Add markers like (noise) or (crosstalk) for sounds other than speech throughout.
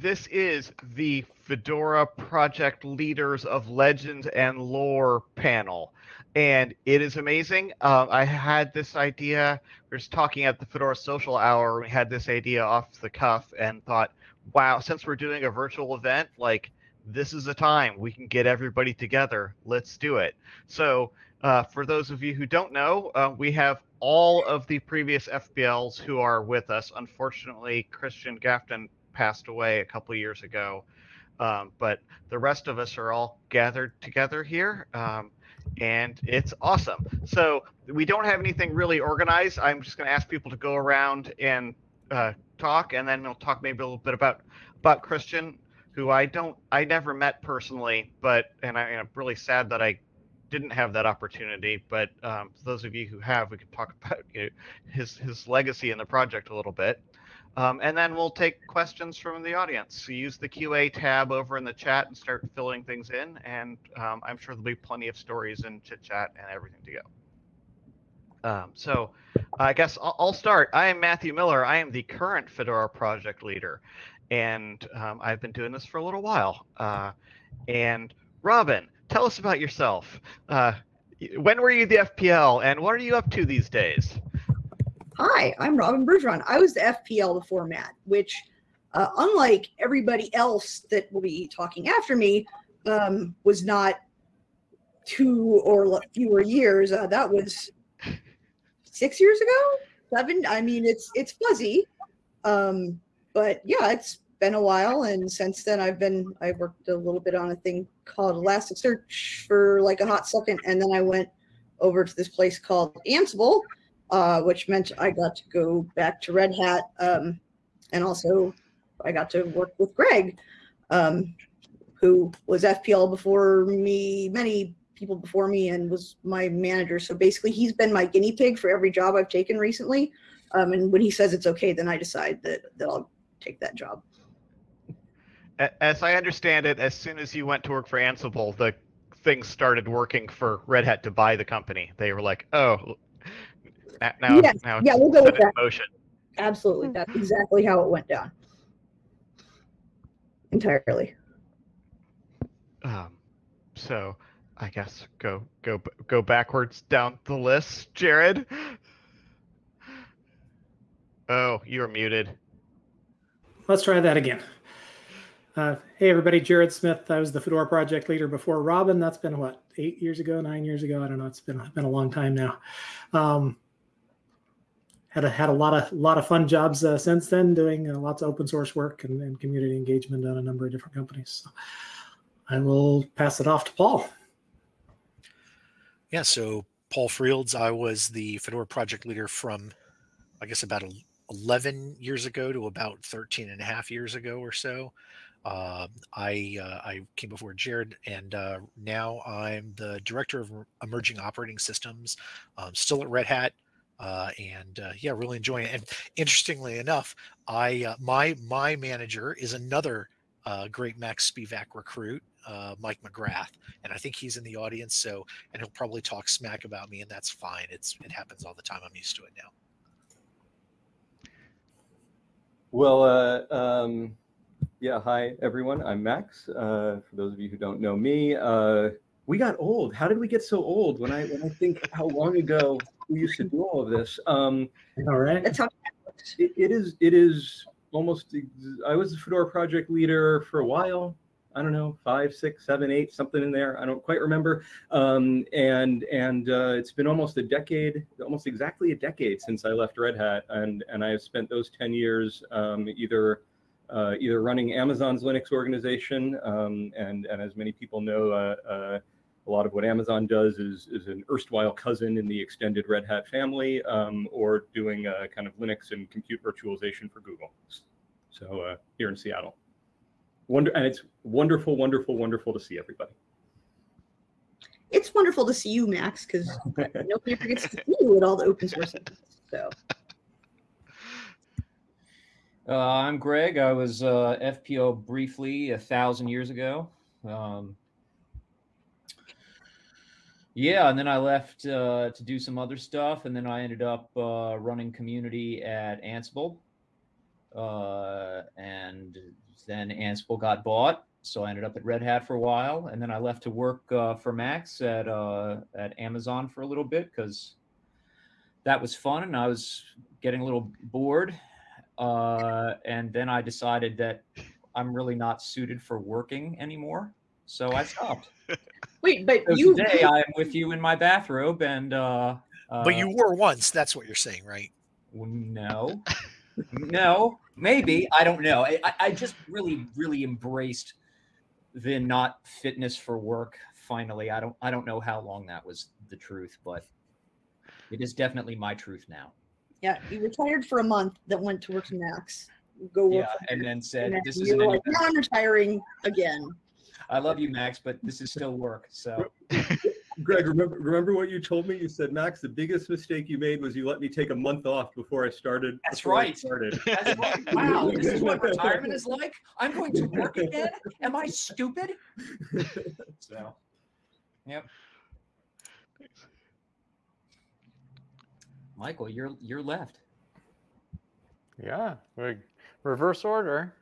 this is the Fedora Project Leaders of Legends and Lore panel. And it is amazing. Uh, I had this idea. We were talking at the Fedora Social Hour. We had this idea off the cuff and thought, wow, since we're doing a virtual event, like this is a time we can get everybody together. Let's do it. So, uh, for those of you who don't know, uh, we have all of the previous FPLs who are with us. Unfortunately, Cristian Gafton passed away a couple years ago, um, but the rest of us are all gathered together here. Um, and it's awesome. So we don't have anything really organized. I'm just going to ask people to go around and uh, talk, and then we'll talk maybe a little bit about about Cristian, who I don't, I never met personally, but and I, am really sad that I didn't have that opportunity. But um, those of you who have, we can talk (laughs) about you know, his his legacy in the project a little bit. Um, and then we'll take questions from the audience. So use the QA tab over in the chat and start filling things in. And um, I'm sure there'll be plenty of stories and chit chat and everything to go. Um, so I guess I'll, I'll, start. I am Matthew Miller. I am the current Fedora project leader. And um, I've been doing this for a little while. Uh, and Robyn, tell us about yourself. Uh, when were you the FPL and what are you up to these days? Hi, I'm Robyn Bergeron. I was the FPL before Matt, which, uh, unlike everybody else that will be talking after me, um, was not two or fewer years. Uh, that was six years ago, seven. I mean, it's it's fuzzy, um, but yeah, it's been a while. And since then, I've been I worked a little bit on a thing called Elasticsearch for like a hot second, and then I went over to this place called Ansible uh, which meant I got to go back to Red Hat. Um, and also, I got to work with Greg, um, who was FPL before me, many people before me, and was my manager. So basically, he's been my guinea pig for every job I've taken recently. Um, and when he says it's okay, then I decide that, that I'll take that job. As I understand it, as soon as you went to work for Ansible, the things started working for Red Hat to buy the company. They were like, "Oh, now, yes. now yeah, we'll go with that. Motion. Absolutely, that's exactly how it went down. Entirely. Um, so I guess go go go backwards down the list, Jared. Oh, you're muted. Let's try that again. Uh, hey, everybody, Jared Smith. I was the Fedora project leader before Robyn. That's been what, eight years ago, nine years ago? I don't know. It's been, been a long time now. Um, had a, had a lot of lot of fun jobs uh, since then, doing uh, lots of open source work and, and, community engagement on a number of different companies. So I will pass it off to Paul. Yeah, so Paul Frields, I was the Fedora project leader from, I guess, about 11 years ago to about 13 and a half years ago or so. Uh, I uh, I came before Jared, and uh, now I'm the director of emerging operating systems, um, still at Red Hat, uh, and uh, yeah, really enjoying it. And interestingly enough, I uh, my my manager is another uh, great Max Spevack recruit, uh, Mike McGrath, and I think he's in the audience. So, and he'll probably talk smack about me, and that's fine. It's it happens all the time. I'm used to it now. Well, uh, um, yeah. Hi, everyone. I'm Max. for those of you who don't know me, we got old. How did we get so old? When I when I think how long ago we used to do all of this. Um, all right. That's how it, it is. It is almost. I was the Fedora project leader for a while. I don't know, five, six, seven, eight, something in there. I don't quite remember. Um, and and uh, it's been almost a decade, almost exactly a decade since I left Red Hat, and and I have spent those ten years um, either uh, either running Amazon's Linux organization, um, and and as many people know, uh, uh a lot of what Amazon does is, is an erstwhile cousin in the extended Red Hat family, um, or doing a kind of Linux and compute virtualization for Google. So uh, here in Seattle. Wonder, and it's wonderful, wonderful, wonderful to see everybody. It's wonderful to see you, Max, because (laughs) nobody ever gets to see you at all the open source events. So. Uh, I'm Greg. I was uh, FPL briefly a thousand years ago. Um, yeah, and then I left uh, to do some other stuff, and then I ended up uh, running community at Ansible. Uh, and then Ansible got bought, so I ended up at Red Hat for a while, and then I left to work uh, for Max at uh, at Amazon for a little bit because that was fun, and I was getting a little bored. Uh, and then I decided that I'm really not suited for working anymore, so I stopped. Wait, but So you today I am with you in my bathrobe, and uh, but uh, you were once. That's what you're saying, right? no, no, maybe I don't know. I, I- I just really, really embraced the not fitness for work. Finally, I don't, I don't know how long that was the truth, but it is definitely my truth now. yeah, you retired for a month, that went to work for Max. Go work Yeah, and then said, and then "This isn't like, now I'm retiring again. I love you, Max, but this is still work." So Greg, remember remember what you told me? You said, Max, the biggest mistake you made was you let me take a month off before I started. That's before I right. started. That's right. Wow, this is what (laughs) retirement is like. I'm going to work again. Am I stupid? So, yep. Michael, you're you're left. Yeah, reverse order.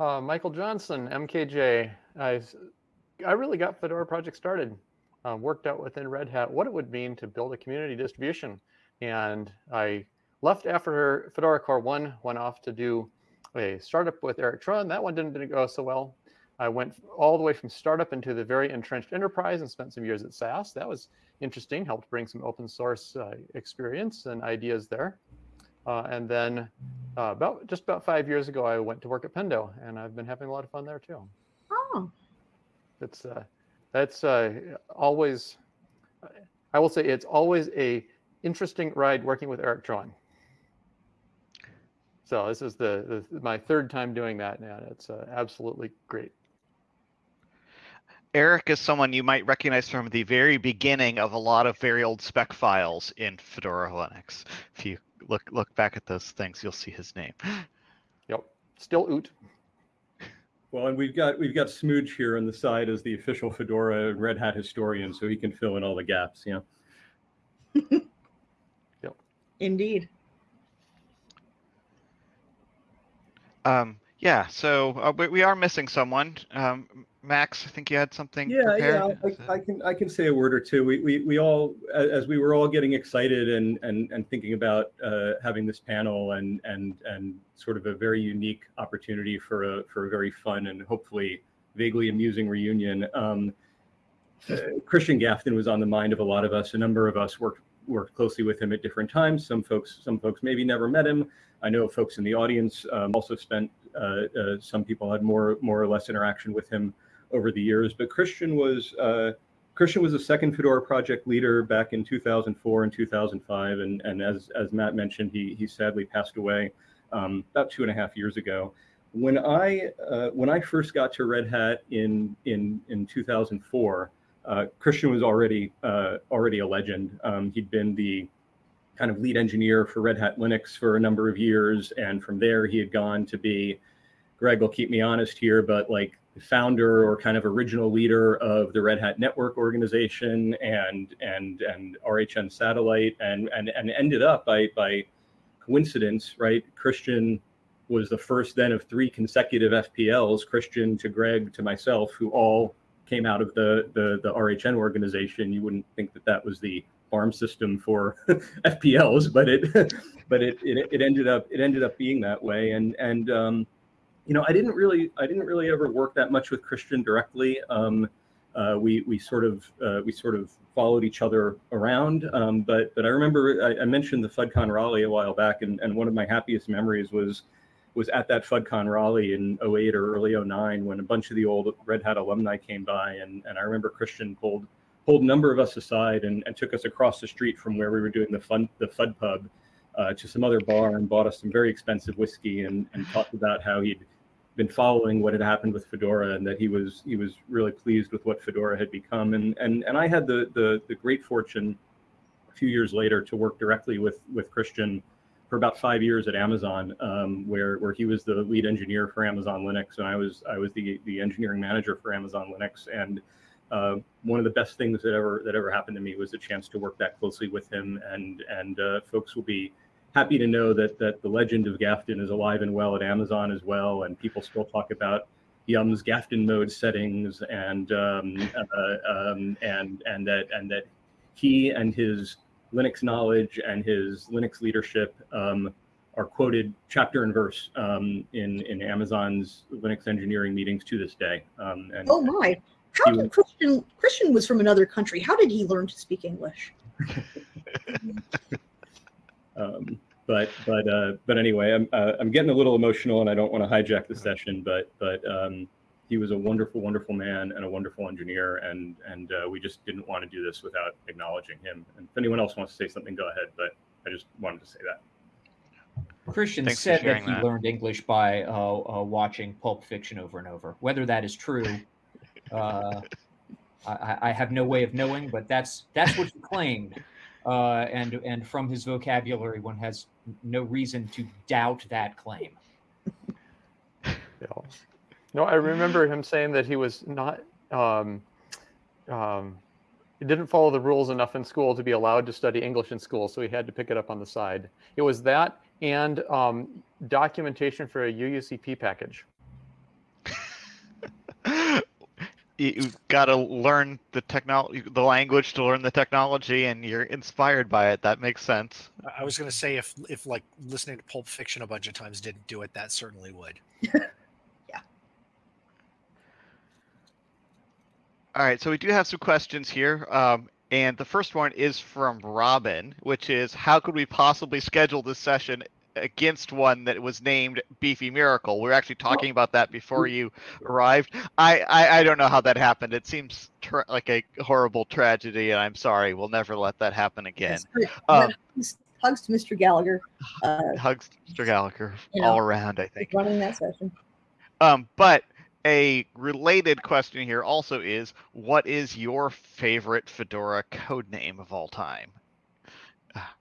Uh, Michael Johnson, MKJ. I, I really got Fedora project started. Uh, worked out within Red Hat what it would mean to build a community distribution, and I left after Fedora Core One. Went off to do a startup with Erik Troan. That one didn't, didn't go so well. I went all the way from startup into the very entrenched enterprise and spent some years at SAS. That was interesting. Helped bring some open source uh, experience and ideas there. Uh, and then uh, about just about five years ago, I went to work at Pendo, and I've been having a lot of fun there too. It's uh, that's uh, always, I will say, it's always a interesting ride working with Erik Troan. So this is the, the my third time doing that, now. it's uh, absolutely great. Erik is someone you might recognize from the very beginning of a lot of very old spec files in Fedora Linux. If you look look back at those things, you'll see his name. Yep, still oot. Well, and we've got we've got Smooge here on the side as the official Fedora and Red Hat historian, so he can fill in all the gaps. Yeah. yep. indeed. Um, yeah, so uh, we, we are missing someone. Um, Max, I think you had something Yeah, prepared. yeah, I, I can I can say a word or two. We we, we all as we were all getting excited and and and thinking about uh, having this panel and and and sort of a very unique opportunity for a for a very fun and hopefully vaguely amusing reunion. Um, uh, Cristian Gafton was on the mind of a lot of us. A number of us worked worked closely with him at different times. Some folks some folks maybe never met him. I know folks in the audience um, also spent. Uh, uh, some people had more more or less interaction with him over the years. But Cristian was uh, Cristian was a second Fedora project leader back in 2004 and 2005, and and as as Matt mentioned, he he sadly passed away um, about two and a half years ago. When I uh, when I first got to Red Hat in in in 2004, uh, Cristian was already uh, already a legend. Um, he'd been the kind of lead engineer for Red Hat Linux for a number of years, and from there he had gone to be Greg will keep me honest here, but like founder or kind of original leader of the Red Hat Network organization and and and RHN Satellite and and and ended up by by coincidence, right? Cristian was the first then of three consecutive FPLs, Cristian to Greg to myself, who all came out of the the, the RHN organization. You wouldn't think that that was the farm system for (laughs) FPLs, but it (laughs) but it, it it ended up it ended up being that way. And and um, you know, I didn't really, I didn't really ever work that much with Cristian directly. Um, uh, we we sort of uh, we sort of followed each other around. Um, but but I remember I, I mentioned the FudCon Raleigh a while back, and, and one of my happiest memories was was at that FudCon Raleigh in 08 or early 09 when a bunch of the old Red Hat alumni came by, and, and I remember Cristian pulled pulled a number of us aside and, and took us across the street from where we were doing the fun the Fud Pub uh, to some other bar and bought us some very expensive whiskey and, and talked about how he'd been following what had happened with Fedora and that he was he was really pleased with what Fedora had become. And and and I had the the, the great fortune a few years later to work directly with with Cristian for about five years at Amazon um, where where he was the lead engineer for Amazon Linux and I was I was the the engineering manager for Amazon Linux. And uh, one of the best things that ever that ever happened to me was the chance to work that closely with him and and uh, folks will be happy to know that that the legend of Gafton is alive and well at Amazon as well, and people still talk about Yum's Gafton mode settings and um, uh, um, and and that and that he and his Linux knowledge and his Linux leadership um, are quoted chapter and verse um, in in Amazon's Linux engineering meetings to this day. Um, and Oh my! How did was- Cristian Cristian was from another country? How did he learn to speak English? (laughs) Um, but but uh, but anyway, I'm uh, I'm getting a little emotional, and I don't want to hijack the session. But but um, he was a wonderful, wonderful man and a wonderful engineer, and and uh, we just didn't want to do this without acknowledging him. And if anyone else wants to say something, go ahead. But I just wanted to say that. Cristian Thanks said that he that. learned English by uh, uh, watching Pulp Fiction over and over. Whether that is true, uh, I- I, I have no way of knowing, but that's that's what he claimed. Uh, and and from his vocabulary, one has no reason to doubt that claim. (laughs) Yeah. No, I remember him saying that he was not. Um, um, he didn't follow the rules enough in school to be allowed to study English in school, so he had to pick it up on the side. It was that and um, documentation for a UUCP package. You got to learn the technology, the language to learn the technology, and you're inspired by it. That makes sense. I- I was going to say if if like listening to Pulp Fiction a bunch of times didn't do it, that certainly would. (laughs) Yeah. All right, so we do have some questions here. Um, and the first one is from Robyn, which is how could we possibly schedule this session against one that was named Beefy Miracle? We were actually talking about that before you arrived. I, I, I don't know how that happened. It seems tra- like a horrible tragedy, and I'm sorry. We'll never let that happen again. Um, hugs, to Mr. Gallagher. Uh, Hugs, Mr. Gallagher, You know, all around, I think. running that session. Um, but a related question here also is what is your favorite Fedora code name of all time? Ah.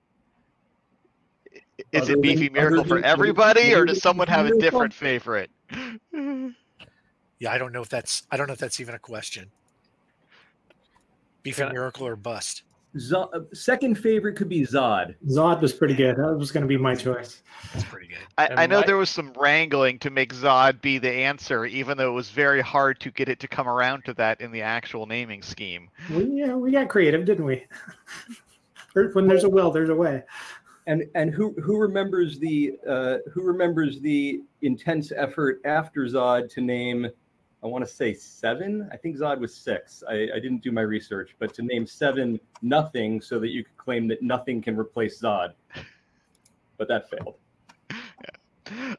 I- Is Other it Beefy other Miracle for everybody, or does someone have a different favorite? (sighs) Yeah, I don't know if that's I don't know if that's even a question. Beefy Yeah. miracle or bust. Zod, uh, second favorite could be Zod. Zod was pretty good. That was going to be my choice. That's pretty good. I, And I know my- there was some wrangling to make Zod be the answer, even though it was very hard to get it to come around to that in the actual naming scheme. We yeah, we got creative, didn't we? (laughs) When there's a will, there's a way. And and who who remembers the uh, who remembers the intense effort after Zod to name I want to say seven. I think Zod was six. I, I didn't do my research, but to name seven nothing so that you could claim that nothing can replace Zod. But that failed. (laughs)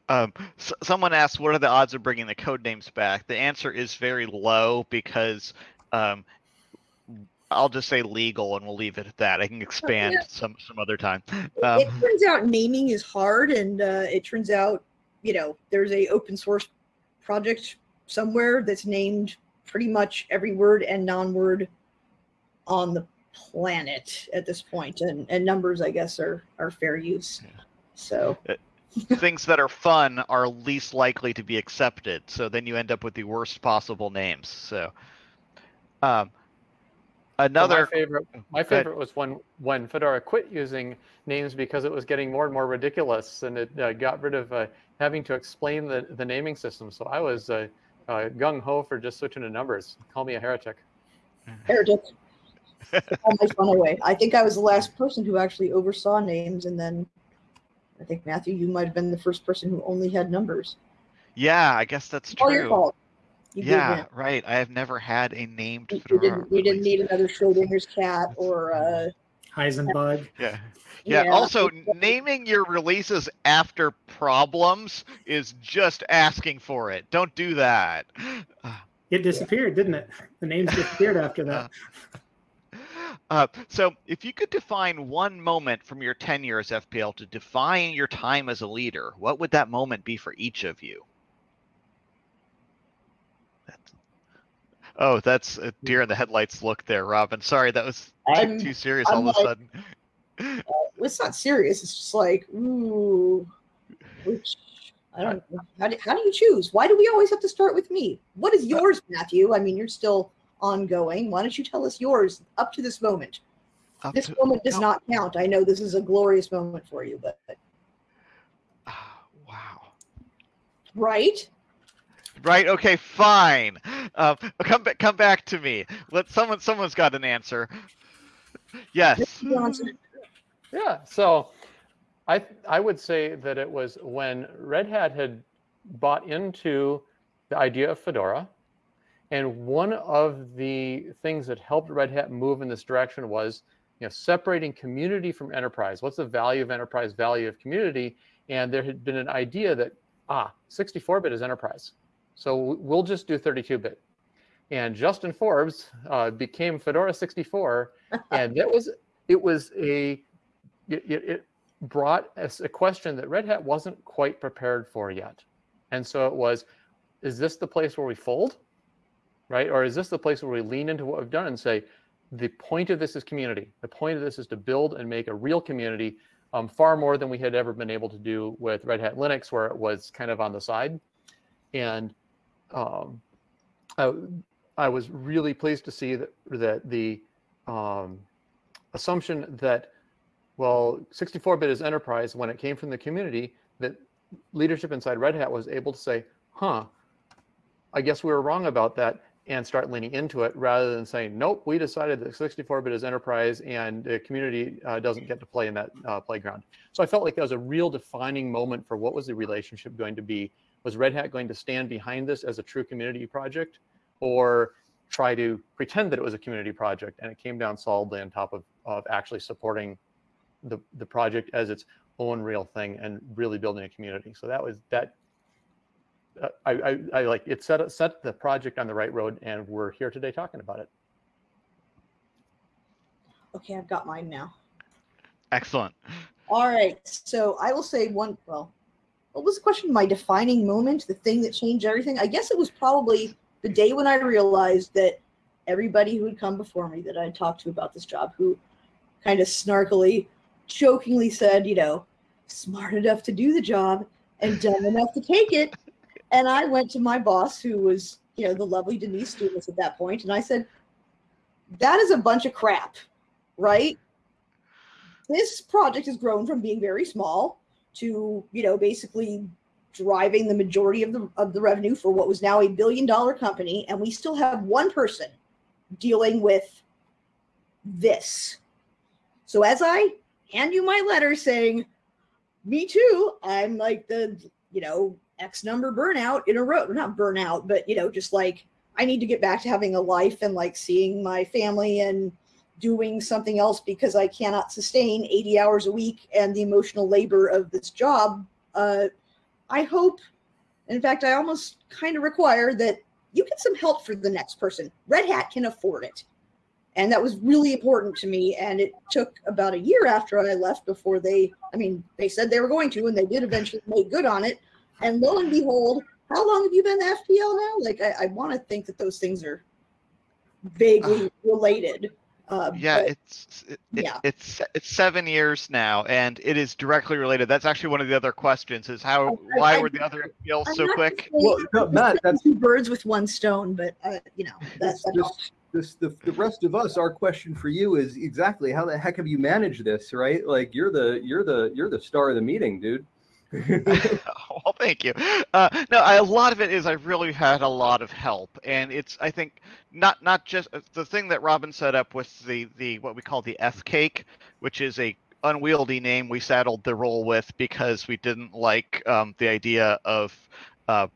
Um, s- someone asked, "What are the odds of bringing the code names back?" The answer is very low because um, I'll just say legal, and we'll leave it at that. I can expand some some other time. Um, it turns out naming is hard, and uh, it turns out, you know, there's a open source project somewhere that's named pretty much every word and non-word on the planet at this point, and and numbers, I guess, are are fair use. So things that are fun are least likely to be accepted, so then you end up with the worst possible names. So, um, So another my favorite, my ahead. favorite was when when Fedora quit using names because it was getting more and more ridiculous, and it uh, got rid of uh, having to explain the, the naming system. So I was uh, uh, gung ho for just switching to numbers. Call me a heretic. heretic. all my fun away. I think I was the last person who actually oversaw names, and then I think Matthew, you might have been the first person who only had numbers. yeah, I guess that's All your true. Fault. You did Yeah, right. I have never had a named You, you didn't. You didn't need another Schrodinger's cat or. Uh, Heisenbug. Yeah. Yeah. Yeah. Also, naming your releases after problems is just asking for it. Don't do that. It disappeared, didn't it? The names disappeared after that. (laughs) Uh, so, if you could define one moment from your tenure as FPL to define your time as a leader, what would that moment be for each of you? Oh, that's a deer in the headlights look there, Robyn. Sorry, that was too, too serious I'm all like, of a sudden. Uh, it's not serious. It's just like, ooh, which, I don't know. How do, how do you choose? Why do we always have to start with me? What is uh, yours, Matthew? I mean, you're still ongoing. Why don't you tell us yours up to this moment? This to, moment does no. not count. I know this is a glorious moment for you, but. but. Uh, wow. Right? Right. Okay. Fine. Uh, come back. Come back to me. Let someone. Someone's got an answer. Yes. Yeah. So I I would say that it was when Red Hat had bought into the idea of Fedora. And one of the things that helped Red Hat move in this direction was you know, separating community from enterprise. What's the value of enterprise, value of community? And there had been an idea that, ah, 64-bit is enterprise. So we'll just do 32-bit. And Justin Forbes uh, became Fedora 64. (laughs) and that was, it was a, it, it brought us a question that Red Hat wasn't quite prepared for yet. And so it was, is this the place where we fold? Right? Or is this the place where we lean into what we've done and say, the point of this is community. The point of this is to build and make a real community um, far more than we had ever been able to do with Red Hat Linux, where it was kind of on the side. And um, I, I, was really pleased to see that, that the um, assumption that, well, 64-bit is enterprise, when it came from the community, that leadership inside Red Hat was able to say, huh, I guess we were wrong about that and start leaning into it rather than saying, nope, we decided that 64-bit is enterprise and the community uh, doesn't get to play in that uh, playground. So I felt like that was a real defining moment for what was the relationship going to be. Was Red Hat going to stand behind this as a true community project or try to pretend that it was a community project? And it came down solidly on top of, of actually supporting the, the project as its own real thing and really building a community. So that was that uh, I, I, I, like it set set the project on the right road, and we're here today talking about it. Okay, I've got mine now. Excellent. All right, so I will say one. Well, what was the question? My defining moment, the thing that changed everything. I guess it was probably the day when I realized that everybody who had come before me that I talked to about this job, who kind of snarkily, jokingly said, you know, smart enough to do the job and dumb enough to take it and I went to my boss, who was, you know, the lovely Denise Dumas at that point, and I said, that is a bunch of crap, right? This project has grown from being very small to, you know, basically driving the majority of the of the revenue for what was now a billion dollar company, and we still have one person dealing with this. So as I hand you my letter saying, me too, I'm like the, you know, X number burnout in a row. Not burnout, but you know, just like I need to get back to having a life and like seeing my family and doing something else because I cannot sustain 80 hours a week and the emotional labor of this job. Uh, I hope, in fact, I almost kind of require that you get some help for the next person. Red Hat can afford it. And that was really important to me. And it took about a year after I left before they, I mean, they said they were going to, and they did eventually make good on it. And lo and behold, how long have you been the FPL now? Like, I, I want to think that those things are vaguely uh, related. Uh, yeah, but, it's it, yeah. it's it's seven years now, and it is directly related. That's actually one of the other questions: is how I, why I, were the other FPLs so quick? Well, no, Matt, that's two birds with one stone. But uh, you know, that's this, this, the, the rest of us. Our question for you is exactly how the heck have you managed this? Right? Like you're the you're the you're the star of the meeting, dude. (laughs) (laughs) well, thank you. Uh, no, I, a lot of it is I've really had a lot of help, and it's I think not not just uh, the thing that Robyn set up with the the what we call the FCAIC, which is a unwieldy name we saddled the role with because we didn't like um, the idea of uh,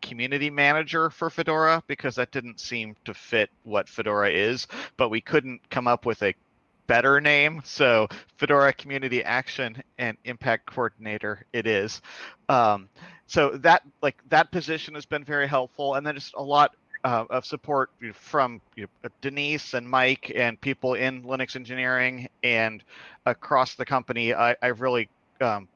community manager for Fedora because that didn't seem to fit what Fedora is, but we couldn't come up with a better name. So Fedora Community Action and Impact Coordinator it is. Um, so that like that position has been very helpful, and then just a lot uh, of support from you know, Denise and Mike and people in Linux engineering and across the company. I, I really um,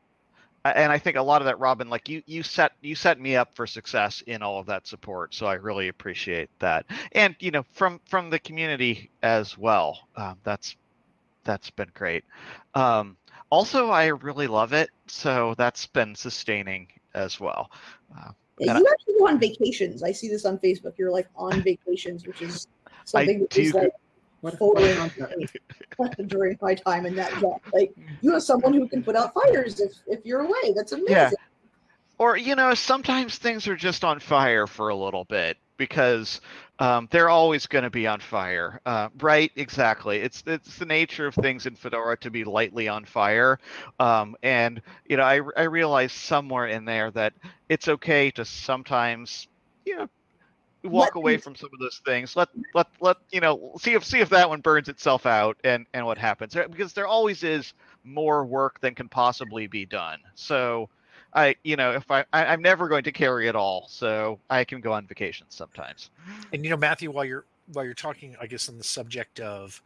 and I think a lot of that, Robyn, like you, you set you set me up for success in all of that support. So I really appreciate that, and you know, from from the community as well. Um, that's that's been great. Um, also, I really love it, so that's been sustaining as well. Uh, yeah, you actually go on vacations. I see this on Facebook. You're like on vacations, which is (laughs) something that is like foreign (laughs) during my time in that job. Like you have someone who can put out fires if, if you're away. That's amazing. Yeah. or you know sometimes things are just on fire for a little bit because um, they're always going to be on fire uh, right? Exactly. It's it's the nature of things in fedora to be lightly on fire um, and you know I, I realized somewhere in there that it's okay to sometimes you know walk Let away from some of those things. Let let let you know see if see if that one burns itself out and and what happens because there always is more work than can possibly be done. So I, you know, if I, I, I'm never going to carry it all, so I can go on vacation sometimes. And you know, Matthew, while you're while you're talking, I guess on the subject of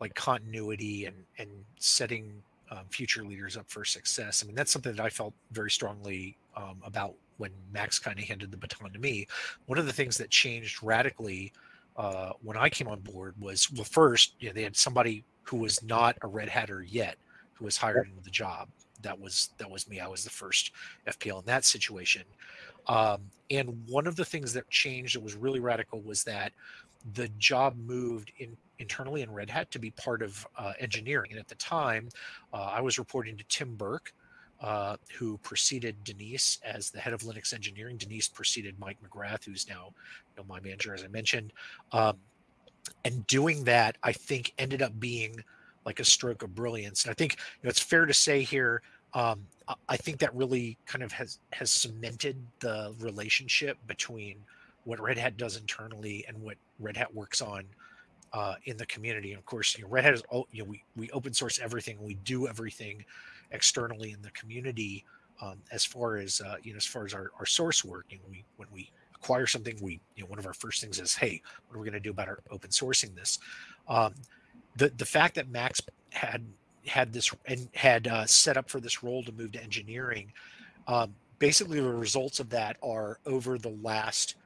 like continuity and and setting um, future leaders up for success. I mean, that's something that I felt very strongly um, about when Max kind of handed the baton to me. One of the things that changed radically uh, when I came on board was well, first, you know, they had somebody who was not a Red Hatter yet who was hired into the job. That was that was me. I was the first FPL in that situation. Um, and one of the things that changed that was really radical was that the job moved in internally in Red Hat to be part of uh, engineering. And at the time, uh, I was reporting to Tim Burke, uh, who preceded Denise as the head of Linux engineering. Denise preceded Mike McGrath, who's now you know, my manager, as I mentioned. Um, and doing that, I think, ended up being like a stroke of brilliance. And I think you know, it's fair to say here um, I- think that really kind of has has cemented the relationship between what Red Hat does internally and what Red Hat works on uh, in the community. And of course, you know, Red Hat is all you know we we open source everything, we do everything externally in the community. Um, as far as uh, you know, as far as our, our source work, you know, we when we acquire something, we you know one of our first things is, hey, what are we going to do about our open sourcing this? Um, the the fact that Max had had this and had uh, set up for this role to move to engineering. Um, basically, the results of that are over the last,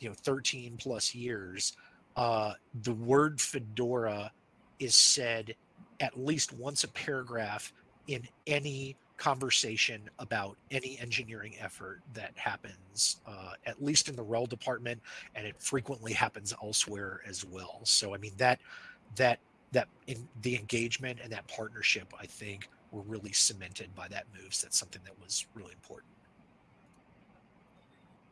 you know, 13 plus years. Uh, the word Fedora is said at least once a paragraph in any conversation about any engineering effort that happens, uh, at least in the RHEL department, and it frequently happens elsewhere as well. So, I mean that that that in the engagement and that partnership, I think, were really cemented by that move. So that's something that was really important.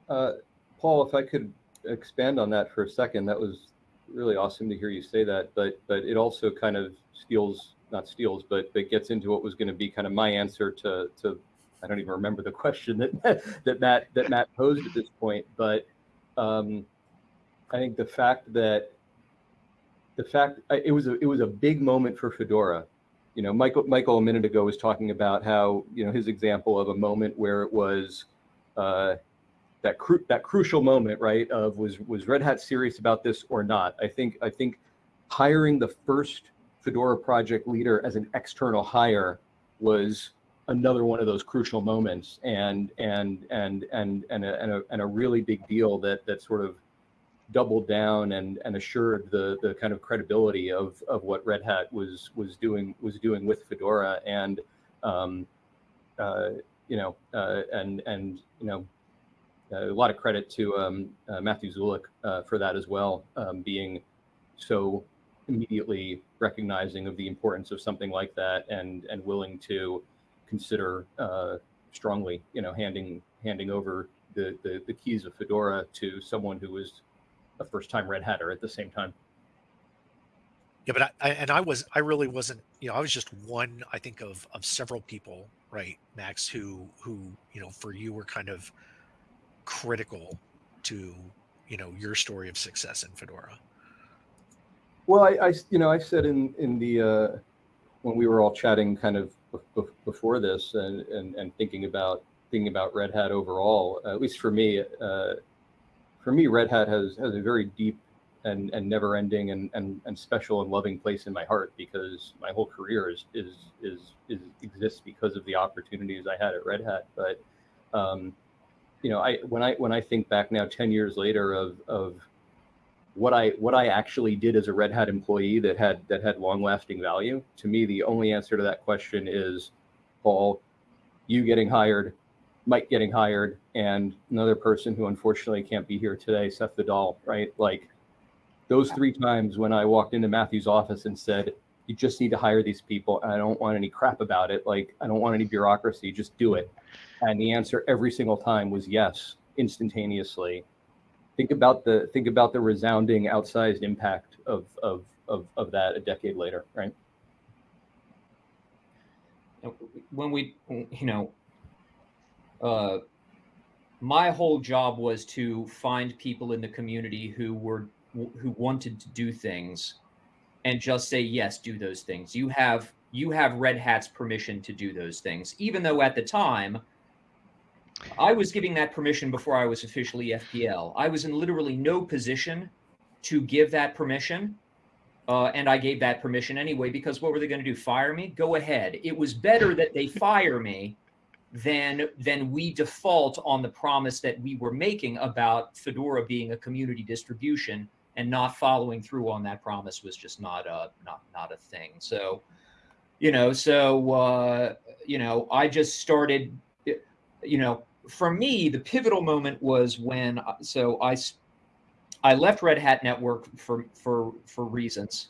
Uh, Paul, if I could expand on that for a second, that was really awesome to hear you say that. But but it also kind of steals, not steals, but but gets into what was going to be kind of my answer to to I don't even remember the (laughs) question that that Matt that Matt posed at this point. But um, I think the fact that the fact it was a it was a big moment for Fedora. You know, Michael Michael a minute ago was talking about how you know his example of a moment where it was. Uh, that cru- that crucial moment, right? Of was was Red Hat serious about this or not? I think I think hiring the first Fedora project leader as an external hire was another one of those crucial moments, and and and and and a, and a, and a really big deal that that sort of doubled down and and assured the the kind of credibility of of what Red Hat was was doing was doing with Fedora and um, uh, you know uh, and and you know a lot of credit to um, uh, Matthew Szulik uh, for that as well, um, being so immediately recognizing of the importance of something like that and and willing to consider uh, strongly, you know, handing handing over the, the the keys of Fedora to someone who was a first time Red Hatter at the same time. Yeah, but I, I and I was I really wasn't you know I was just one I think of of several people right Max who who you know for you were kind of critical to you know your story of success in Fedora. Well, I, I you know, I said in in the uh, when we were all chatting kind of bef- bef- before this and, and and thinking about thinking about Red Hat overall, at least for me, uh, for me, Red Hat has has a very deep and and never ending and, and and special and loving place in my heart because my whole career is is is, is exists because of the opportunities I had at Red Hat. But um, you know, I when I when I think back now, ten years later, of of what I what I actually did as a Red Hat employee that had that had long lasting value. To me, the only answer to that question is Paul, you getting hired, Mike getting hired, and another person who unfortunately can't be here today, Seth Vidal, right? Like those three times when I walked into Matthew's office and said, You just need to hire these people, and I don't want any crap about it. Like I don't want any bureaucracy. Just do it. And the answer every single time was yes, instantaneously. Think about the think about the resounding outsized impact of of of, of that a decade later, right? when we you know uh, my whole job was to find people in the community who were who wanted to do things and just say yes do those things you have you have red hat's permission to do those things even though at the time i was giving that permission before i was officially fpl i was in literally no position to give that permission uh, and I gave that permission anyway because what were they going to do? Fire me? Go ahead. It was better that they fire me than then we default on the promise that we were making about Fedora being a community distribution and not following through on that promise was just not a not not a thing. So, you know, so uh, you know, I just started. You know, for me, the pivotal moment was when so I I left Red Hat Network for for for reasons.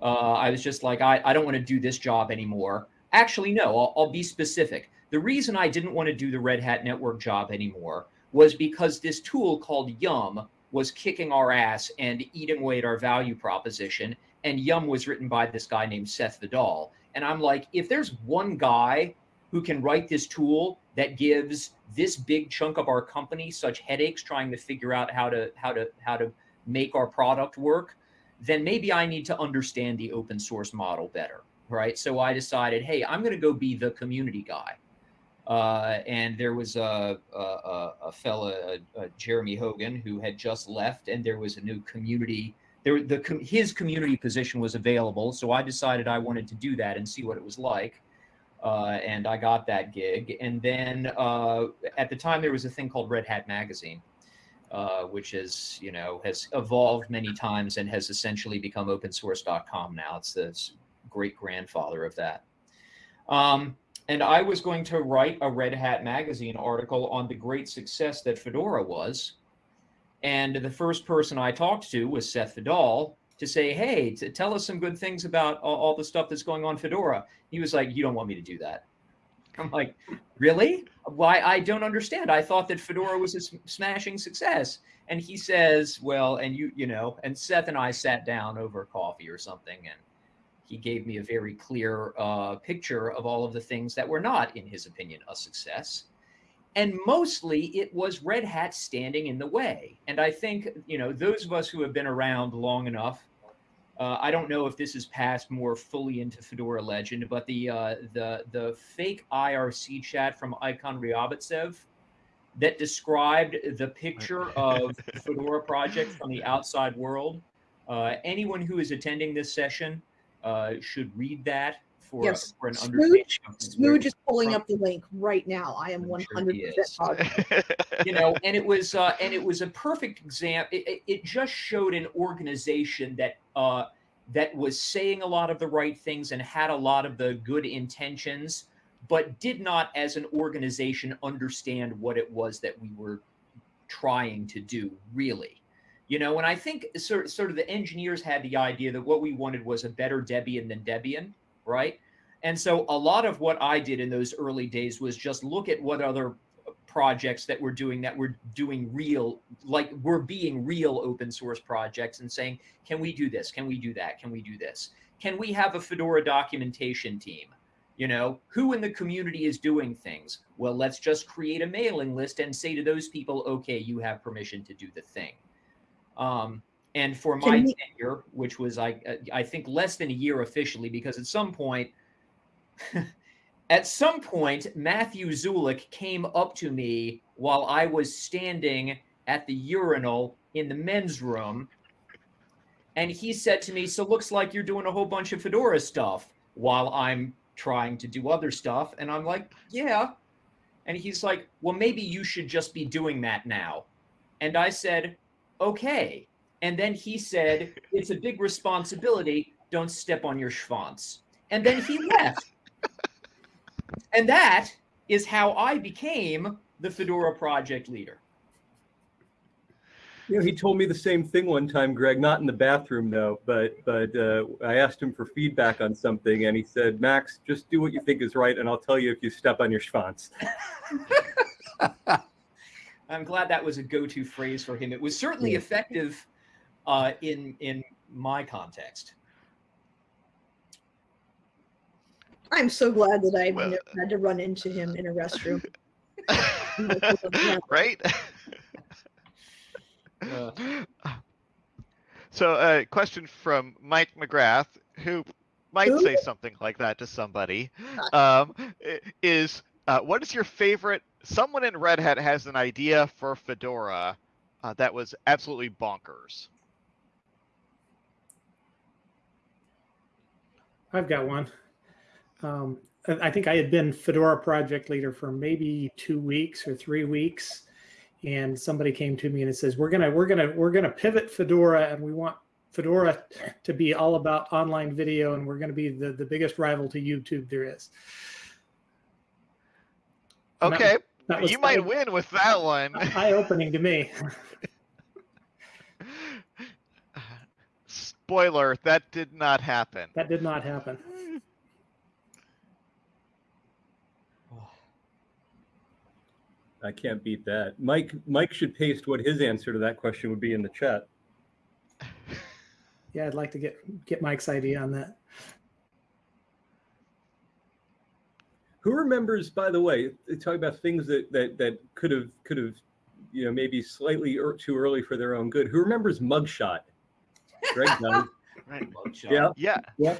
Uh, I was just like, I, I don't want to do this job anymore. Actually, no, I'll, I'll be specific. The reason I didn't want to do the Red Hat Network job anymore was because this tool called Yum was kicking our ass and eating away at our value proposition. And Yum was written by this guy named Seth Vidal. And I'm like, if there's one guy who can write this tool that gives this big chunk of our company such headaches trying to figure out how to how to how to make our product work then maybe i need to understand the open source model better right so i decided hey i'm going to go be the community guy uh, and there was a, a, a fella, Jeremy Hogan, who had just left, and there was a new community. There, the his community position was available, so I decided I wanted to do that and see what it was like uh, and I got that gig. And then uh, at the time, there was a thing called Red Hat Magazine, uh, which is you know has evolved many times and has essentially become opensource.com now. It's the great grandfather of that. Um, and I was going to write a Red Hat Magazine article on the great success that Fedora was. And the first person I talked to was Seth Vidal, to say, hey, to tell us some good things about all, all, the stuff that's going on Fedora. He was like, you don't want me to do that. I'm like, really? Why? I don't understand. I thought that Fedora was a smashing success. And he says, well, and you, you know, and Seth and I sat down over coffee or something, and he gave me a very clear uh, picture of all of the things that were not, in his opinion, a success and mostly it was red hat standing in the way and i think you know those of us who have been around long enough uh, I don't know if this has passed more fully into Fedora Legend, but the uh, the the fake IRC chat from Icon Ryabitsev that described the picture (laughs) of Fedora project from the outside world. Uh, anyone who is attending this session uh, should read that for, yes. for an Smooge, Smooge is pulling up the link right now. I am one hundred percent (laughs) You know, and it was uh, and it was a perfect example. It, it, just showed an organization that uh, that was saying a lot of the right things and had a lot of the good intentions, but did not, as an organization, understand what it was that we were trying to do. Really, you know, and I think sort, sort of the engineers had the idea that what we wanted was a better Debian than Debian right? And so a lot of what I did in those early days was just look at what other projects that we're doing that we're doing real like we're being real open source projects and saying can we do this? Can we do that? Can we do this? Can we have a fedora documentation team? You know who in the community is doing things? Well let's just create a mailing list and say to those people okay you have permission to do the thing um, and for my we- tenure, which was I uh, I think less than a year officially, because at some point, (laughs) at some point, Matthew Szulik came up to me while I was standing at the urinal in the men's room, and he said to me, "So looks like you're doing a whole bunch of Fedora stuff while I'm trying to do other stuff." And I'm like, "Yeah." And he's like, "Well, maybe you should just be doing that now." And I said, "Okay." And then he said, It's a big responsibility. Don't step on your schwanz. And then he left. (laughs) and that is how I became the Fedora project leader. You know, he told me the same thing one time, Greg. Not in the bathroom though, but but uh, I asked him for feedback on something, and he said, "Max, just do what you think is right, and I'll tell you if you step on your schwanz." (laughs) I'm glad that was a go-to phrase for him. It was certainly Yeah. effective uh, in in my context. I'm so glad that I've Well- never had to run into him in a restroom. (laughs) right? Uh. (laughs) so, a uh, question from Mike McGrath, who might Who? say something like that to somebody, um, is uh, what is your favorite? Someone in Red Hat has an idea for Fedora uh, that was absolutely bonkers. I've got one. Um, I think I had been Fedora project leader for maybe two weeks or three weeks, and somebody came to me and it says, "We're gonna, we're gonna, we're gonna pivot Fedora, and we want Fedora to be all about online video, and we're gonna be the the biggest rival to YouTube there is." Okay, that was you might win with that one. eye-opening to me. Spoiler: that did not happen. That did not happen. (sighs) I can't beat that. Mike Mike should paste what his answer to that question would be in the chat. Yeah, I'd like to get get Mike's idea on that. Who remembers, by the way, talking about things that that that could have could have, you know, maybe slightly er, too early for their own good. Who remembers Mugshot? Greg does. (laughs) Right. Mugshot. Yeah. Yeah. Yeah.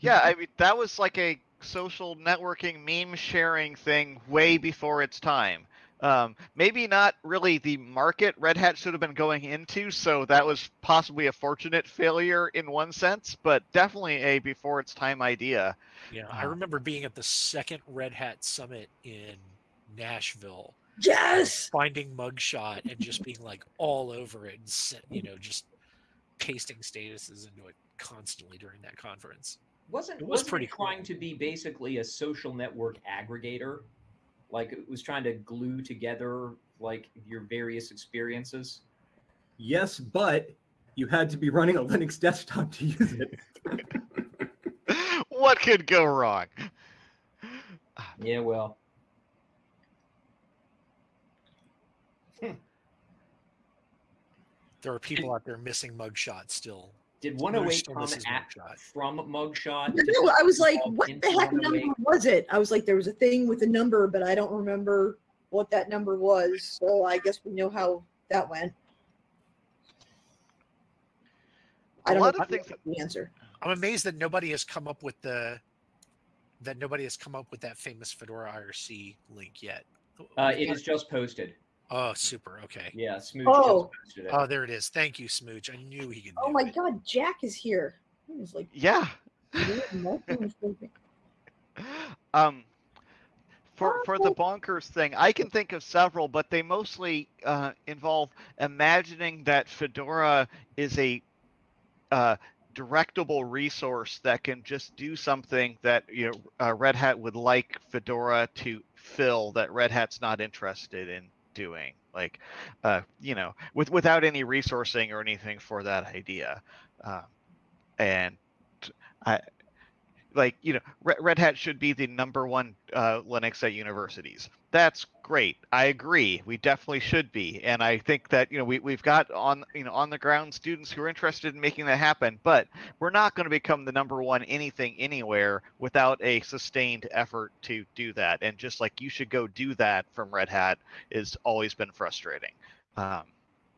Yeah, I mean that was like a social networking meme sharing thing way before its time. Um, maybe not really the market Red Hat should have been going into, so that was possibly a fortunate failure in one sense, but definitely a before its time idea. Yeah, I Uh, remember being at the second Red Hat Summit in Nashville, Yes. finding mugshot and just being like all over it and you know just pasting statuses into it constantly during that conference. Wasn't It was wasn't pretty it trying cool. to be basically a social network aggregator? Like it was trying to glue together like your various experiences. Yes, but you had to be running a Linux desktop to use it. (laughs) what could go wrong? Yeah, well, hmm. There are people out there missing mugshots still. Did 108 come at, Mugshot. from Mugshot? I Did I was like, what the heck number was it? I was like, there was a thing with a number, but I don't remember what that number was. So I guess we know how that went. I A don't lot know of things the answer. I'm amazed that nobody has come up with the that nobody has come up with that famous Fedora IRC link yet. Uh, it is just posted. Oh, super. Okay. Yeah, Smooge Oh. just. Oh, there it is. Thank you, Smooge. I knew he could. Oh my it. God, Jack is here. He was like, Yeah. (laughs) (laughs) um for for the bonkers thing i can think of several but they mostly uh, involve imagining that fedora is a uh, directable resource that can just do something that you know uh, red hat would like fedora to fill that red hat's not interested in doing like uh, you know with without any resourcing or anything for that idea uh, and i like you know Red, Hat should be the number one uh, Linux at universities. That's great. I agree. We definitely should be, and I think that you know we we've got on you know on the ground students who are interested in making that happen. But we're not going to become the number one anything anywhere without a sustained effort to do that. And just like you should go do that from Red Hat is always been frustrating. Um,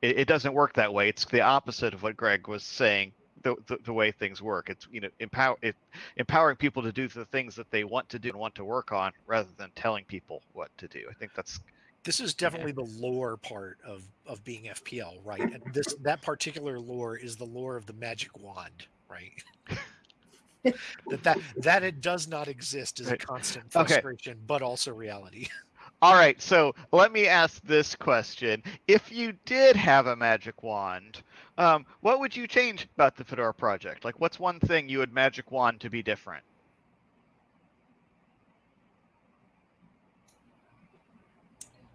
it, it doesn't work that way. It's the opposite of what Greg was saying. The, the, the way things work, it's you know empower it empowering people to do the things that they want to do and want to work on rather than telling people what to do. I think that's This is definitely the lore part of of being FPL, right? And this that particular lore is the lore of the magic wand, right? (laughs) that that that it does not exist is a Right. constant Okay. frustration, but also reality. (laughs) all right. So let me ask this question: If you did have a magic wand, um, what would you change about the Fedora project? Like, what's one thing you would magic wand to be different?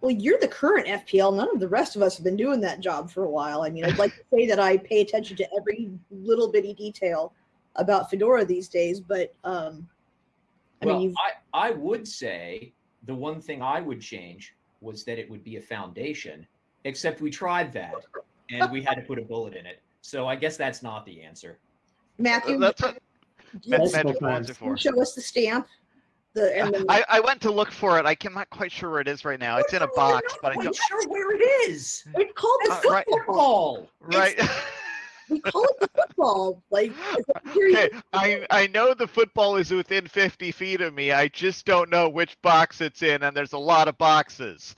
Well, you're the current FPL. None of the rest of us have been doing that job for a while. I mean, I'd like to say that I pay attention to every little bitty detail about Fedora these days, but um, I well, mean, you've, I, I would say the one thing I would change was that it would be a foundation, except we tried that and we had to put a bullet in it. So I guess that's not the answer. Matthew, That's what you- ma- Multiple magic wands times. are can you show us the stamp. The and the, I, I went to look for it. I can, I'm not quite sure where it is right now. It's in a I'm not box, but I quite don't. sure where it is. it's called the Uh, right. football. Football. Right. (laughs) We call it the football. Like, it's a (laughs) period- okay, I I know the football is within 50 feet of me. I just don't know which box it's in, and there's a lot of boxes.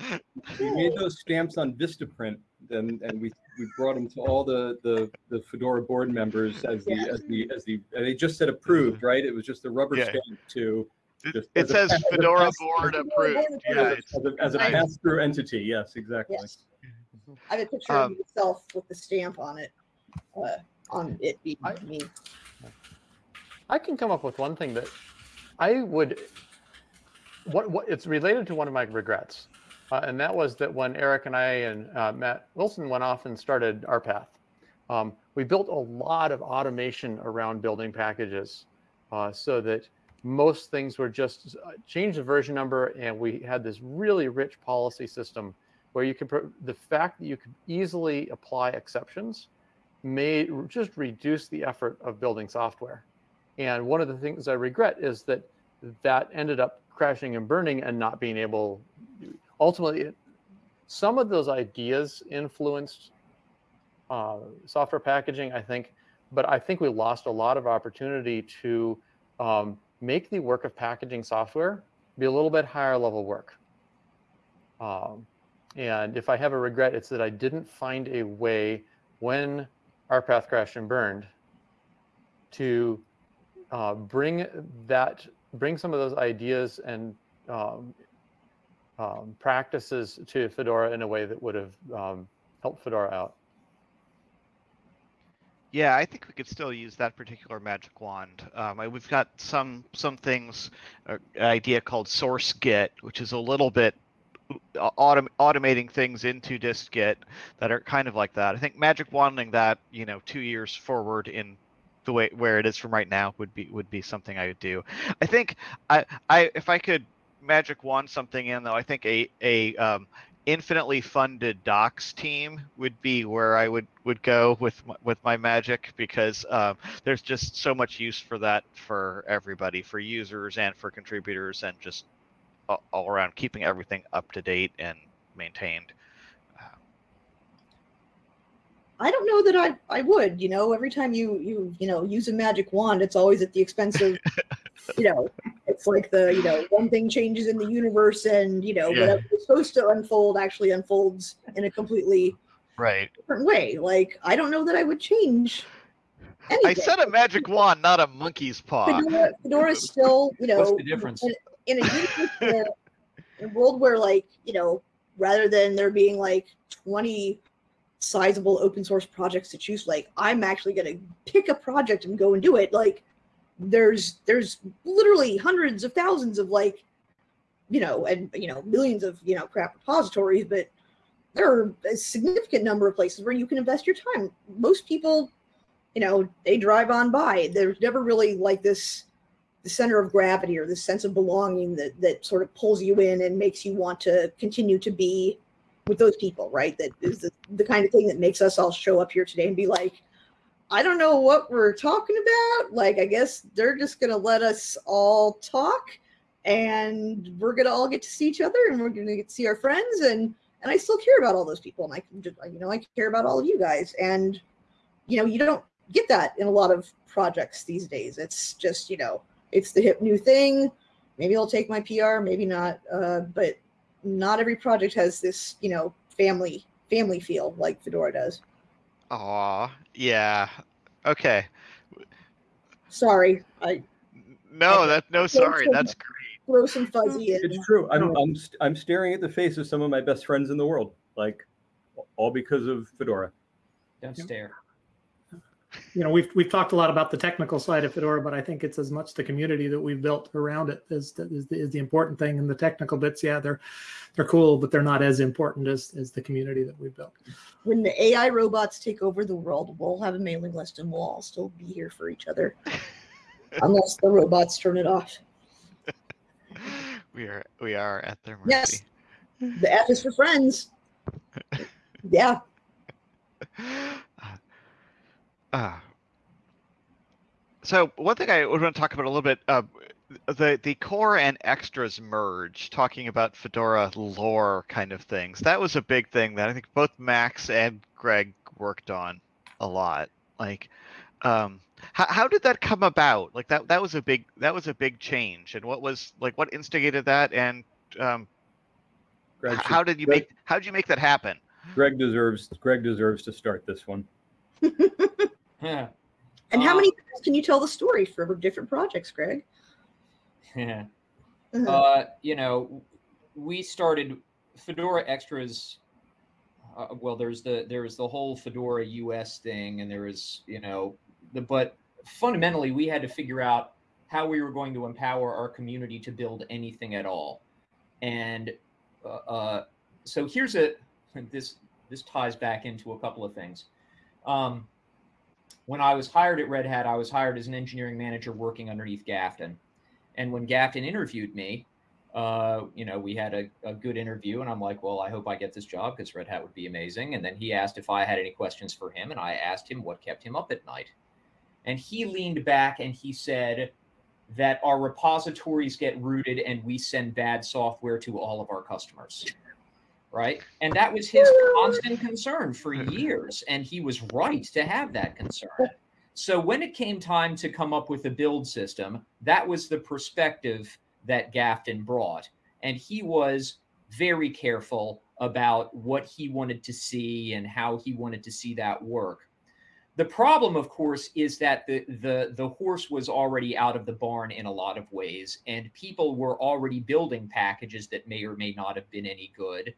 We made those stamps on Vistaprint, and and we we brought them to all the the the Fedora board members as the as the as the and they just said approved, right? It was just a rubber Yeah. stamp to It, Just it says a Fedora pass- board Fedora approved. board Yeah, as a, as a Nice. pass-through entity. Yes, exactly. Yes. I have a picture of myself with the stamp on it, uh, on it being I- me. I can come up with one thing that I would. What what it's related to one of my regrets, uh, and that was that when Erik and I and uh, Matt Wilson went off and started rPath, um, we built a lot of automation around building packages, uh, so that most things were just uh, change the version number, and we had this really rich policy system where you could the fact that you could easily apply exceptions may just reduce the effort of building software. And one of the things I regret is that that ended up crashing and burning and not being able. Ultimately, some of those ideas influenced uh, software packaging, I think, but I think we lost a lot of opportunity to um, make the work of packaging software be a little bit higher level work. Um, and if I have a regret, it's that I didn't find a way when rPath crashed and burned to uh, bring that bring some of those ideas and um, um, practices to Fedora in a way that would have um, helped Fedora out. yeah, I think we could still use that particular magic wand. Um, I- we've got some some things, uh, idea called source git, which is a little bit uh, autom- automating things into distgit that are kind of like that. I think magic wanding that, you know, two years forward in the way where it is from right now would be would be something I would do. I think I I if I could magic wand something in though, I think a a um, infinitely funded docs team would be where I would would go with with my magic because um, there's just so much use for that for everybody, for users and for contributors, and just all, all around keeping everything up to date and maintained. I don't know that I, I would, you know, every time you, you, you know, use a magic wand, it's always at the expense of, (laughs) you know, it's like the, you know, one thing changes in the universe and, you know, Yeah. whatever is supposed to unfold actually unfolds in a completely Right. different way. Like, I don't know that I would change I said a magic wand, not a monkey's paw. Fedora, Fedora is still, you know, What's the difference? in, in a universe where, in a world where, like, you know, rather than there being like 20 sizable open source projects to choose, like, I'm actually going to pick a project and go and do it. Like, there's there's literally hundreds of thousands of like, you know, and you know, millions of you know crap repositories, but there are a significant number of places where you can invest your time. Most people, you know, they drive on by. There's never really like this the center of gravity or this sense of belonging that that sort of pulls you in and makes you want to continue to be with those people, right? That is the, the kind of thing that makes us all show up here today and be like, I don't know what we're talking about. Like, I guess they're just gonna let us all talk and we're gonna all get to see each other and we're gonna get to see our friends and and I still care about all those people and I can just you know I care about all of you guys and you know you don't get that in a lot of projects these days. It's just you know it's the hip new thing. Maybe I'll take my PR, maybe not. Uh, but not every project has this you know family family feel like Fedora does. Aw, yeah. Okay. Sorry, I No, that no, sorry. some- That's great. throw some fuzzy in. It's true. I'm I'm st- I'm staring at the face of some of my best friends in the world, like all because of Fedora. Don't stare. You know, we've we've talked a lot about the technical side of Fedora, but I think it's as much the community that we've built around it is is the, is the important thing. And the technical bits, yeah, they're they're cool, but they're not as important as as the community that we've built. When the AI robots take over the world, we'll have a mailing list and we'll all still be here for each other, (laughs) unless the robots turn it off. we are we are at their mercy. Yes. The F is for friends. (laughs) Yeah. (laughs) Uh, so one thing I would want to talk about a little bit, uh, the the core and extras merge, talking about Fedora lore kind of things. That was a big thing that I think both Max and Greg worked on a lot. Like, um, how how did that come about? Like that that was a big that was a big change. And what was like what instigated that? And um, Greg, h- how did you Greg- make how did you make that happen? Greg deserves Greg deserves to start this one. (laughs) Yeah. And how Uh, many times can you tell the story for different projects, Greg? (laughs) Yeah. Uh, uh, you know, we started Fedora Extras. Uh, well, there's the there's the whole Fedora US thing, and there is you know the but fundamentally we had to figure out how we were going to empower our community to build anything at all, and uh, uh, so here's a (laughs) this this ties back into a couple of things. Um, when I was hired at Red Hat, I was hired as an engineering manager working underneath Gafton. And when Gafton interviewed me, uh, you know, we had a, a good interview, and I'm like, well, I hope I get this job because Red Hat would be amazing. And then he asked if I had any questions for him, and I asked him what kept him up at night. And he leaned back and he said that our repositories get rooted and we send bad software to all of our customers. Right. And that was his constant concern for years. And he was right to have that concern. So when it came time to come up with a build system, that was the perspective that Gafton brought. And he was very careful about what he wanted to see and how he wanted to see that work. The problem, of course, is that the, the, the horse was already out of the barn in a lot of ways, and people were already building packages that may or may not have been any good.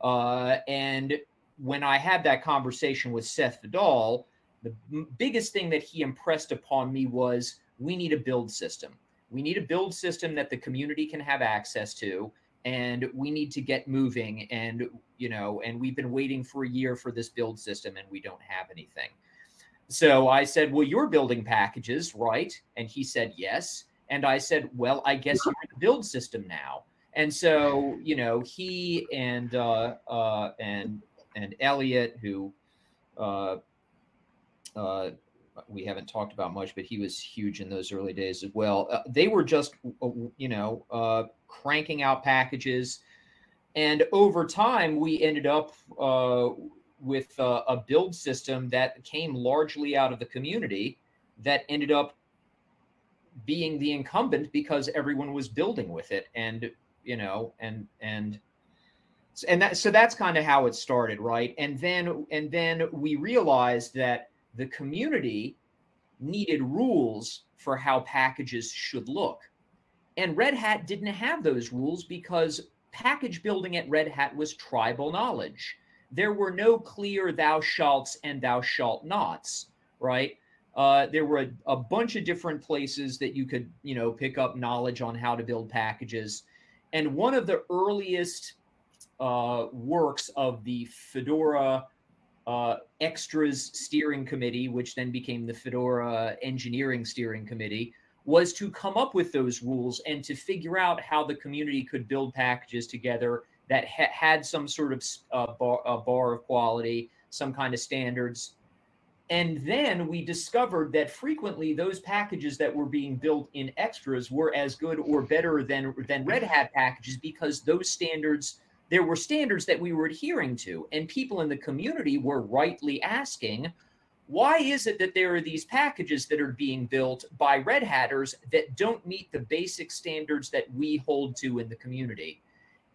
Uh, and when I had that conversation with Seth Vidal, the biggest thing that he impressed upon me was we need a build system. We need a build system that the community can have access to, and we need to get moving. And you know, and we've been waiting for a year for this build system, and we don't have anything. So I said, "Well, you're building packages, right?" And he said, "Yes." And I said, "Well, I guess (laughs) you're the build system now." And so, you know, he and uh, uh, and and Elliot, who uh, uh, we haven't talked about much, but he was huge in those early days as well. Uh, they were just, you know, uh, cranking out packages, and over time, we ended up uh, with uh, a build system that came largely out of the community that ended up being the incumbent because everyone was building with it and you know and and and that so that's kind of how it started right? And then and then we realized that the community needed rules for how packages should look. And red hat didn't have those rules because package building at red hat was tribal knowledge. There were no clear thou shalts and thou shalt nots right? Uh, there were a, a bunch of different places that you could you know pick up knowledge on how to build packages and one of the earliest uh, works of the Fedora uh, Extras Steering Committee, which then became the Fedora Engineering Steering Committee, was to come up with those rules and to figure out how the community could build packages together that ha- had some sort of uh, bar, bar of quality, some kind of standards. And then we discovered that frequently those packages that were being built in extras were as good or better than than Red Hat packages because those standards there were standards that we were adhering to. And people in the community were rightly asking why is it that there are these packages that are being built by red hatters that don't meet the basic standards that we hold to in the community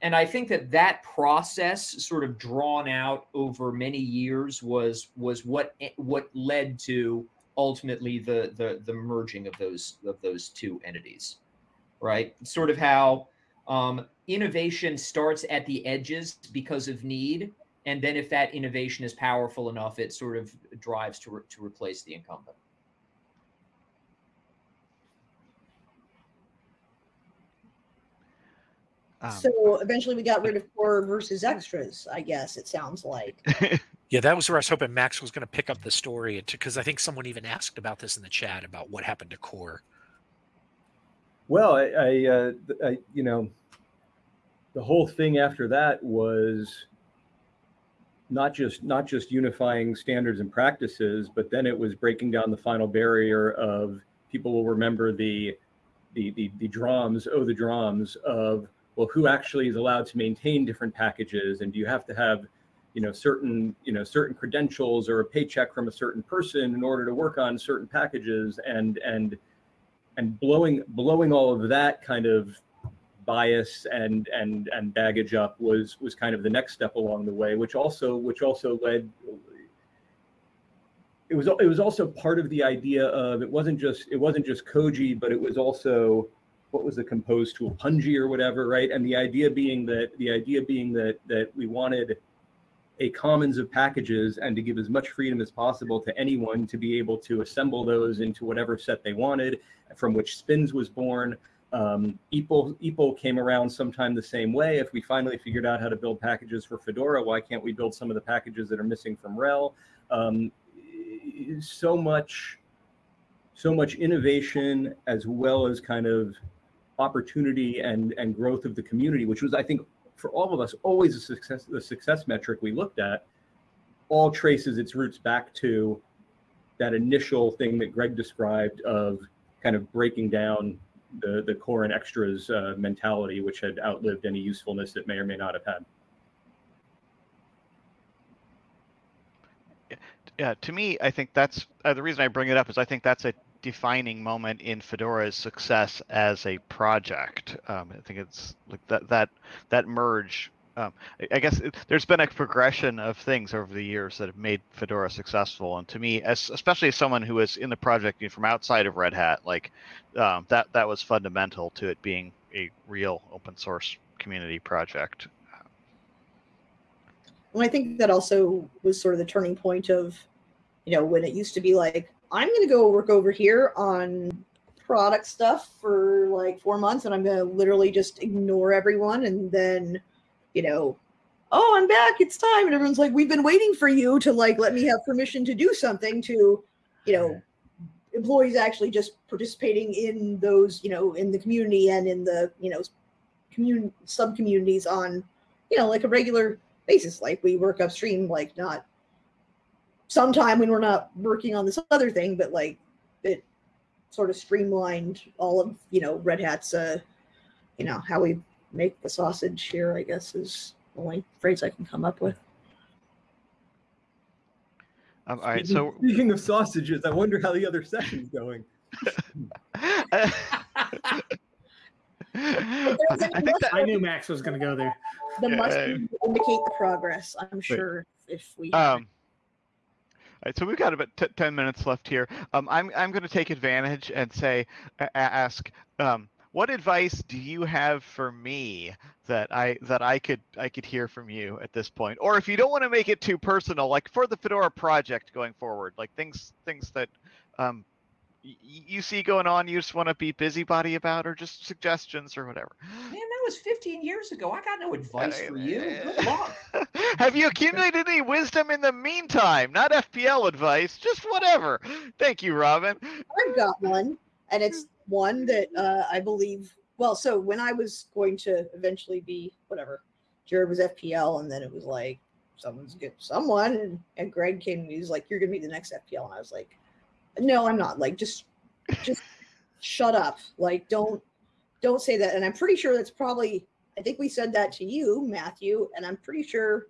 and i think that that process sort of drawn out over many years was was what what led to ultimately the the the merging of those of those two entities right sort of how um, innovation starts at the edges because of need and then if that innovation is powerful enough, it sort of drives to, re- to replace the incumbent. Um, so eventually we got rid of core versus extras. I guess it sounds like. (laughs) Yeah, that was where I was hoping Max was going to pick up the story because I think someone even asked about this in the chat about what happened to Core. Well, I, I, uh, I, you know, the whole thing after that was not just not just unifying standards and practices, but then it was breaking down the final barrier of people will remember the the the, the drums, oh the drums of well, who actually is allowed to maintain different packages, and do you have to have you know certain you know certain credentials or a paycheck from a certain person in order to work on certain packages? And and and blowing blowing all of that kind of bias and and and baggage up was was kind of the next step along the way which also which also led it was it was also part of the idea of it wasn't just it wasn't just koji but it was also what was the composed tool Pungi or whatever right and the idea being that the idea being that that we wanted a commons of packages and to give as much freedom as possible to anyone to be able to assemble those into whatever set they wanted, from which Spins was born. Um, EPEL, EPEL came around sometime the same way. If we finally figured out how to build packages for Fedora, why can't we build some of the packages that are missing from RHEL? Um, so much, so much innovation as well as kind of opportunity and and growth of the community, which was I think for all of us always a success the success metric we looked at all traces its roots back to that initial thing that greg described of kind of breaking down the the core and extras uh, mentality which had outlived any usefulness it may or may not have had. Yeah, to me, I think that's uh, the reason I bring it up is I think that's a defining moment in Fedora's success as a project. Um, I think it's like that that that merge. Um, I, guess it, there's been a progression of things over the years that have made Fedora successful, and to me, as especially as someone who is in the project you know, from outside of Red Hat, like um, that that was fundamental to it being a real open source community project. Well, I think that also was sort of the turning point of, you know, when it used to be like, I'm going to go work over here on product stuff for like four months and I'm going to literally just ignore everyone. And then, you know, oh, I'm back. It's time. And everyone's like, we've been waiting for you to like let me have permission to do something to, you know, employees actually just participating in those, you know, in the community and in the, you know, commun sub communities on, you know, like a regular basis. Like we work upstream, like not sometime when we're not working on this other thing, but like it sort of streamlined all of, you know, Red Hat's, uh, you know, how we make the sausage here, I guess is the only phrase I can come up with. Um, all right, so speaking of sausages i wonder how the other session's going (laughs) I think that I knew Max was going to go there. The Yeah. must indicate the progress, I'm sure, if we. Um, all right, so we've got about t- ten minutes left here. Um, I'm I'm going to take advantage and say, a- ask, um, what advice do you have for me that I that I could I could hear from you at this point, or if you don't want to make it too personal, like for the Fedora project going forward, like things things that um, you see going on, you just want to be busybody about, or just suggestions or whatever. (gasps) Man, that was 15 years ago. I got no advice for you. Good luck. (laughs) Have you accumulated any wisdom in the meantime? Not FPL advice, just whatever. Thank you, Robyn. I've got one, and it's one that uh, I believe. Well, so when I was going to eventually be whatever, Jared was FPL, and then it was like someone's good, someone, and, and Greg came and he was like, "You're gonna be the next FPL," and I was like, "No, I'm not. Like, just, just shut up. Like, don't, don't say that." And I'm pretty sure that's probably. I think we said that to you, Matthew, and I'm pretty sure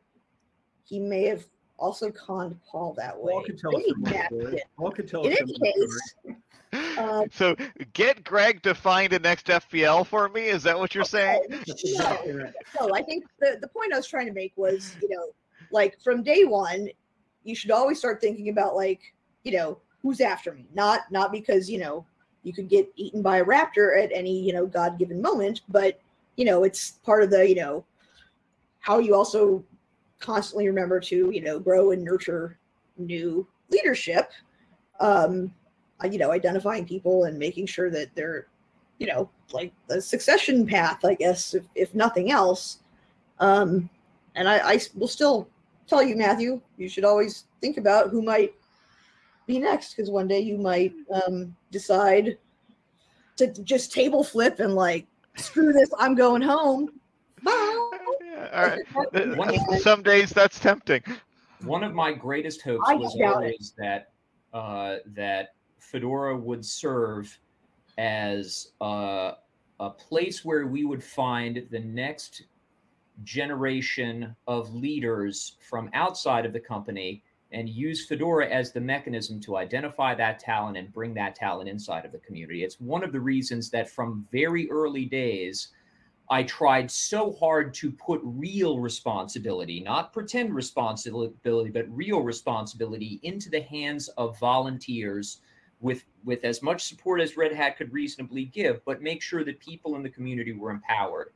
he may have also conned Paul that way. Paul could tell us Maybe some more Matt story. did. Paul could tell In us any some more case, Um, so get Greg to find a next FPL for me. Is that what you're saying? Okay, That's no, no, I think the, the point I was trying to make was, you know, like from day one, you should always start thinking about like, you know, who's after me. Not not because, you know, you could get eaten by a raptor at any, you know, God given moment, but you know, it's part of the, you know, how you also constantly remember to you know grow and nurture new leadership um uh, you know identifying people and making sure that they're you know like the succession path i guess if, if nothing else um and I, I will still tell you matthew you should always think about who might be next because one day you might um decide to just table flip and like screw this i'm going home bye (laughs) Yeah, all right. Uh, Some days that's tempting. One of my greatest hopes I was doubt it. always that uh, that Fedora would serve as a, a place where we would find the next generation of leaders from outside of the company and use Fedora as the mechanism to identify that talent and bring that talent inside of the community. It's one of the reasons that from very early days, I tried so hard to put real responsibility, not pretend responsibility, but real responsibility into the hands of volunteers with with as much support as Red Hat could reasonably give, but make sure that people in the community were empowered.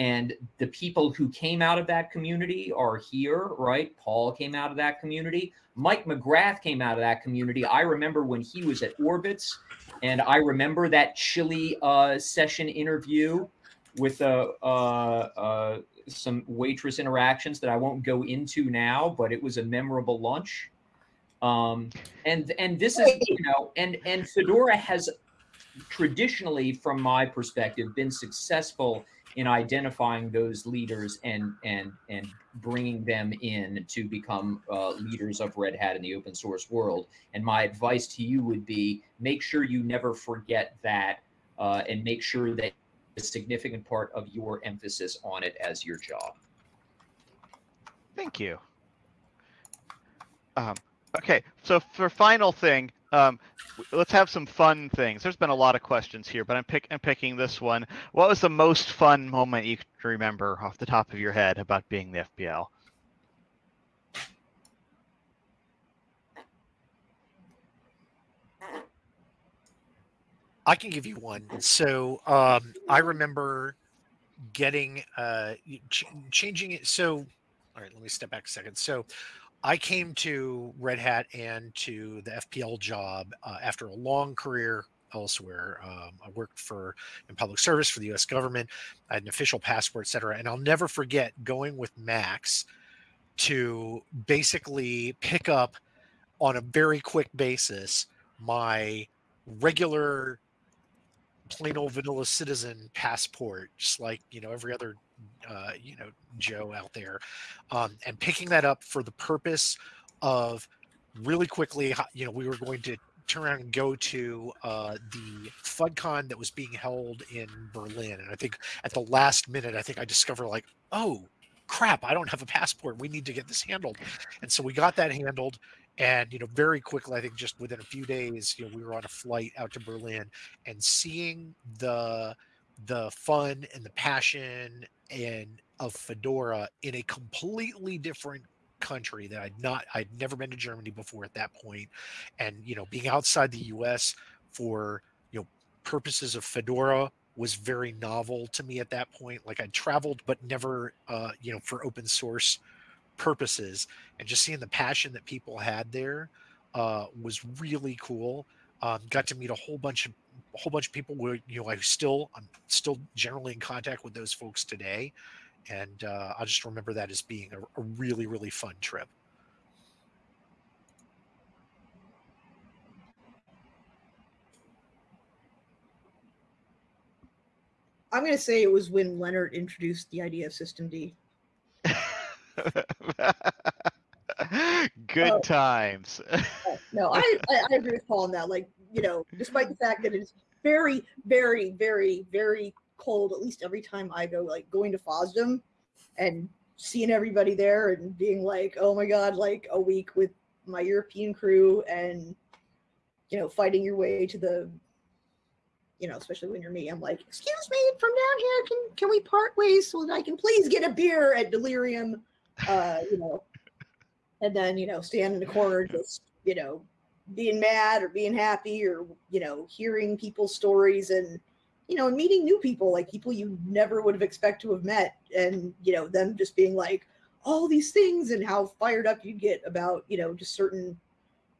And the people who came out of that community are here, right? Paul came out of that community. Mike McGrath came out of that community. I remember when he was at Orbitz, and I remember that chilly uh, session interview with uh, uh, uh, some waitress interactions that I won't go into now, but it was a memorable lunch. Um, and and this is you know, and and Fedora has traditionally, from my perspective, been successful in identifying those leaders and and and bringing them in to become uh, leaders of Red Hat in the open source world. And my advice to you would be: make sure you never forget that, uh, and make sure that a significant part of your emphasis on it as your job. Thank you. Um, okay, so for final thing, um, let's have some fun things. There's been a lot of questions here, but I'm pick I'm picking this one. What was the most fun moment you can remember off the top of your head about being the FPL? I can give you one. So um, I remember getting uh, ch- changing it. So, all right, let me step back a second. So, I came to Red Hat and to the FPL job uh, after a long career elsewhere. Um, I worked for in public service for the U.S. government. I had an official passport, et cetera. And I'll never forget going with Max to basically pick up on a very quick basis my regular plain old vanilla citizen passport, just like you know every other uh, you know Joe out there, um, and picking that up for the purpose of really quickly. You know, we were going to turn around and go to uh, the FUDCon that was being held in Berlin, and I think at the last minute, I think I discovered like, oh crap, I don't have a passport. We need to get this handled, and so we got that handled. And you know, very quickly, I think just within a few days, you know, we were on a flight out to Berlin, and seeing the the fun and the passion and of Fedora in a completely different country that I'd not I'd never been to Germany before at that point. And you know being outside the US for you know purposes of Fedora was very novel to me at that point. Like I'd traveled but never uh you know for open source purposes and just seeing the passion that people had there uh was really cool um, got to meet a whole bunch of a whole bunch of people where you know I still I'm still generally in contact with those folks today, and uh, I just remember that as being a, a really really fun trip. I'm gonna say it was when Lennart introduced the idea of systemd. (laughs) Good Oh. times. (laughs) Oh, no, I, I, I agree with Paul on that. Like, you know, despite the fact that it's very, very, very, very cold, at least every time I go, like going to FOSDEM and seeing everybody there and being like, oh my God, like a week with my European crew and, you know, fighting your way to the, you know, especially when you're me, I'm like, excuse me, from down here, can can we part ways so that I can please get a beer at Delirium? Uh, you know, and then, you know, stand in the corner just, you know, being mad or being happy or you know hearing people's stories and you know and meeting new people like people you never would have expected to have met and you know them just being like all these things and how fired up you get about you know just certain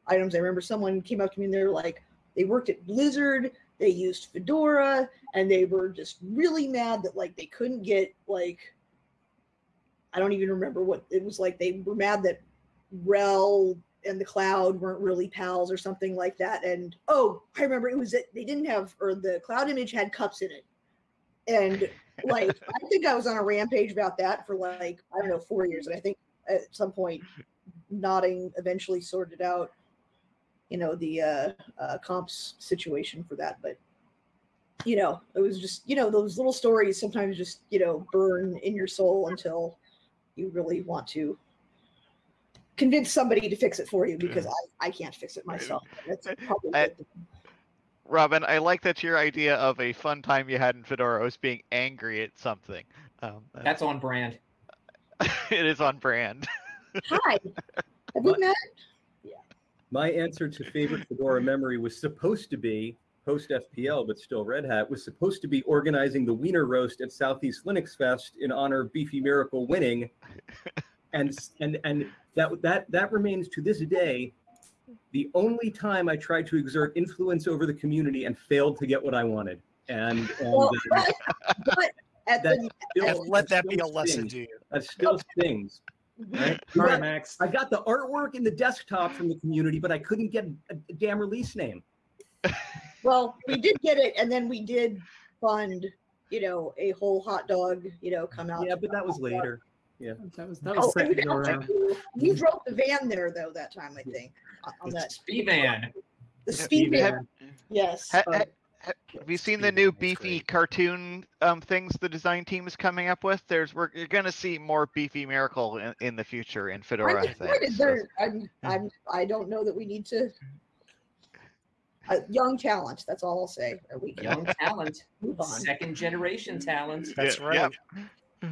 items. I remember someone came up to me and they're like, they worked at Blizzard, they used Fedora, and they were just really mad that like they couldn't get like I don't even remember what it was like. They were mad that RHEL and the cloud weren't really pals or something like that. And oh, I remember it was that they didn't have or the cloud image had cups in it. And like (laughs) I think I was on a rampage about that for like, I don't know, four years. And I think at some point nodding eventually sorted out, you know, the uh, uh comps situation for that. But you know, it was just, you know, those little stories sometimes just, you know, burn in your soul until you really want to convince somebody to fix it for you because I, I can't fix it myself. That's probably I- Robyn, I like that your idea of a fun time you had in Fedora was being angry at something. Um, That's on brand. (laughs) it is on brand. Hi. (laughs) Have we What? met? My answer to favorite Fedora memory was supposed to be post FPL, but still Red Hat was supposed to be organizing the Wiener roast at Southeast Linux Fest in honor of Beefy Miracle winning, (laughs) and and and that that that remains to this day the only time I tried to exert influence over the community and failed to get what I wanted. And, and Well, uh, (laughs) but, but at that the still, And let that be a still lesson to you. That still stings. Right? We All right, got- Max. I got the artwork and the desktop from the community, but I couldn't get a, a damn release name. (laughs) well, we did get it, and then we did fund, you know, a whole hot dog, you know, come out. Yeah, but that was later. Yeah, that was that Oh, was and we, second go around. we drove the van there though that time, I think, on- on that Speed van. the speed Have- van. Yes. Ha- ha- Have you seen the new beefy cartoon um, things the design team is coming up with? There's we're you're gonna see more beefy miracle in, in the future in Fedora. I'm I excited. think. There, I'm, I'm, I don't know that we need to. Uh, young talent. That's all I'll say. Or we Young talent. move on. Second generation talent. That's Yeah, right. yeah.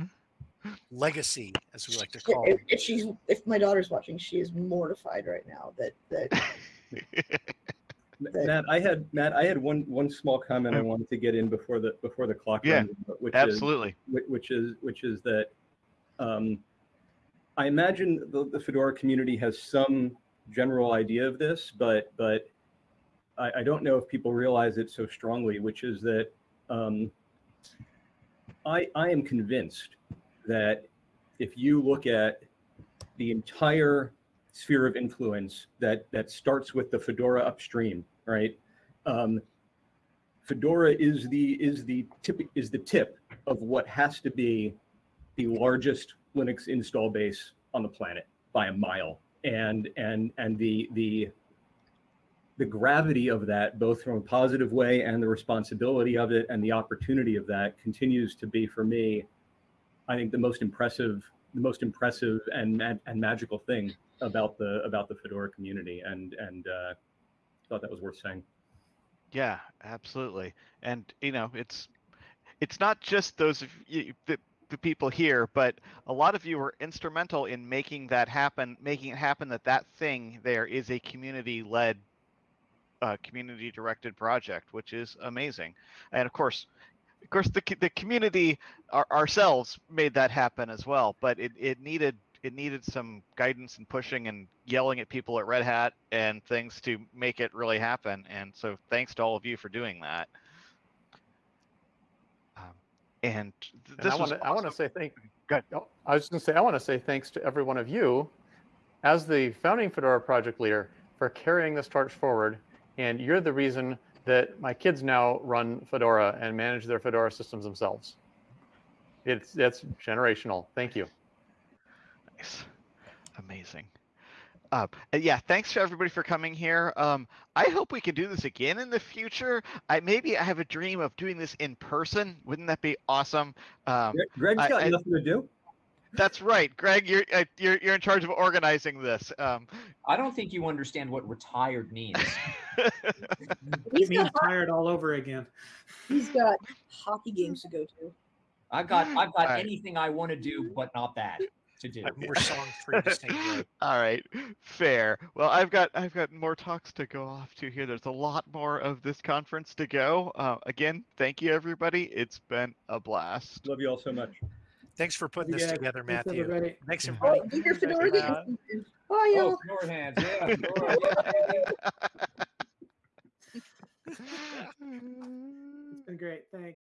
Legacy, as we like to call if, it. if she's, if my daughter's watching, she is mortified right now that that (laughs) Matt, I had Matt, I had one one small comment I wanted to get in before the before the clock Yeah, runs, which is Absolutely. whi- which is which is that um, I imagine the, the Fedora community has some general idea of this, but but I, I don't know if people realize it so strongly, which is that um, I I am convinced that if you look at the entire sphere of influence that that starts with the Fedora upstream, right? Um, Fedora is the is the tip is the tip of what has to be the largest Linux install base on the planet by a mile, and and and the the the gravity of that, both from a positive way and the responsibility of it and the opportunity of that, continues to be for me, I think, the most impressive, the most impressive and and magical thing about the about the Fedora community, and and uh, thought that was worth saying. Yeah, absolutely. And you know, it's it's not just those of you, the, the people here, but a lot of you were instrumental in making that happen, making it happen that that thing there is a community-led, uh, community-directed project, which is amazing. And of course, of course, the the community our, ourselves made that happen as well. But it, it needed it needed some guidance and pushing and yelling at people at Red Hat and things to make it really happen. And so thanks to all of you for doing that. Um, and th- And this I want to I want to awesome. say thank. Go ahead. Oh, I was going to say I want to say thanks to every one of you, as the founding Fedora project leader, for carrying this torch forward. And you're the reason that my kids now run Fedora and manage their Fedora systems themselves. It's it's generational. Thank you. Nice. Amazing. Uh, yeah, thanks to everybody for coming here. Um, I hope we can do this again in the future. I maybe I have a dream of doing this in person. Wouldn't that be awesome? Um, Greg- Greg's I- got I- nothing to do. That's right, Greg. You're uh, you're you're in charge of organizing this. Um, I don't think you understand what retired means. He's (laughs) It means tired all over again. he's got hockey games to go to. I've got I've got Alright. anything I want to do, but not that to do. I have more songs for you to (laughs) All right, fair. Well, I've got I've got more talks to go off to here. There's a lot more of this conference to go. Uh, again, thank you everybody. It's been a blast. Love you all so much. Thanks for putting this together, Matthew. Thanks everybody. Oh, your fedora hands. Bye, y'all. Yeah. Oh, (laughs) it's been great. Thanks.